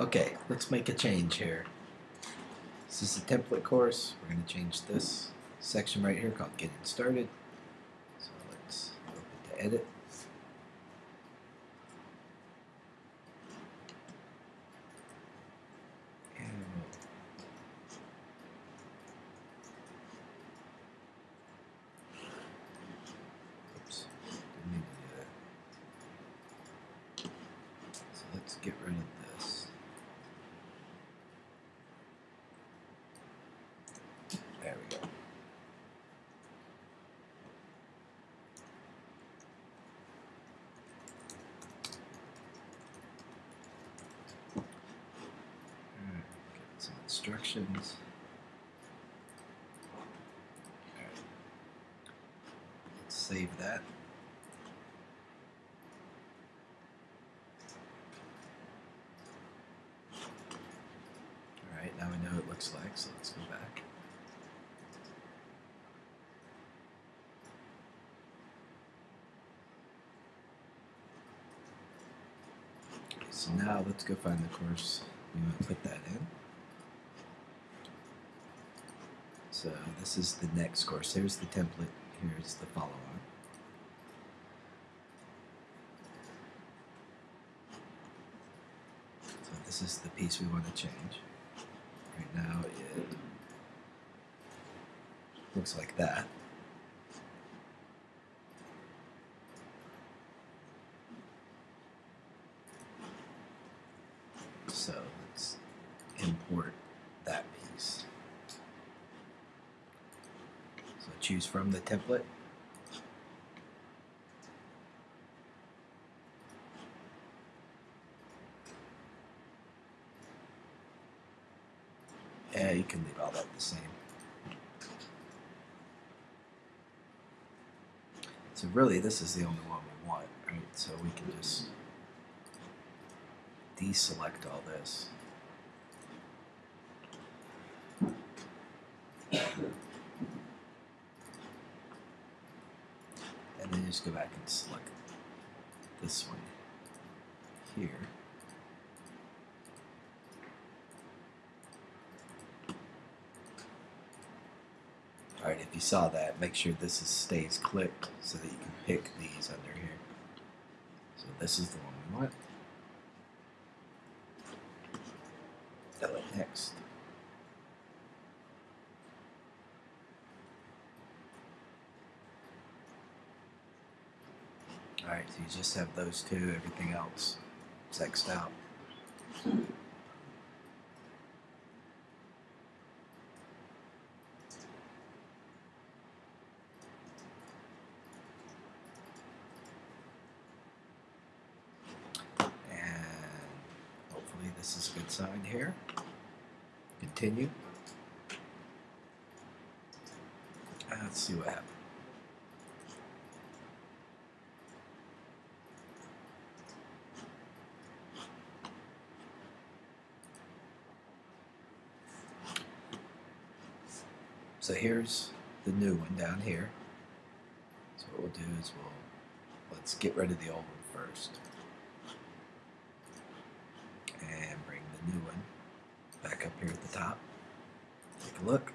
Okay, let's make a change here. This is the template course. We're going to change this section right here called Getting Started. So let's open to edit. Get rid of this. There we go. Alright, get some instructions. Let's save that. Alright, now we know what it looks like, so let's go back. So now let's go find the course we want to put that in. So this is the next course. Here's the template. Here's the follow-on. So this is the piece we want to change. Right now it looks like that. So let's import that piece. So choose from the template. Yeah, you can leave all that the same. So really, this is the only one we want, right? So we can just deselect all this. And then just go back and select this one here. Alright, if you saw that, make sure this is, stays clicked so that you can pick these under here. So this is the one we want. Next. Alright, so you just have those two, everything else sexed out. And hopefully this is a good sign here. Continue. Let's see what happens. So here's the new one down here. So what we'll do is we'll let's get rid of the old one first. And bring the new one back up here at the top. Take a look.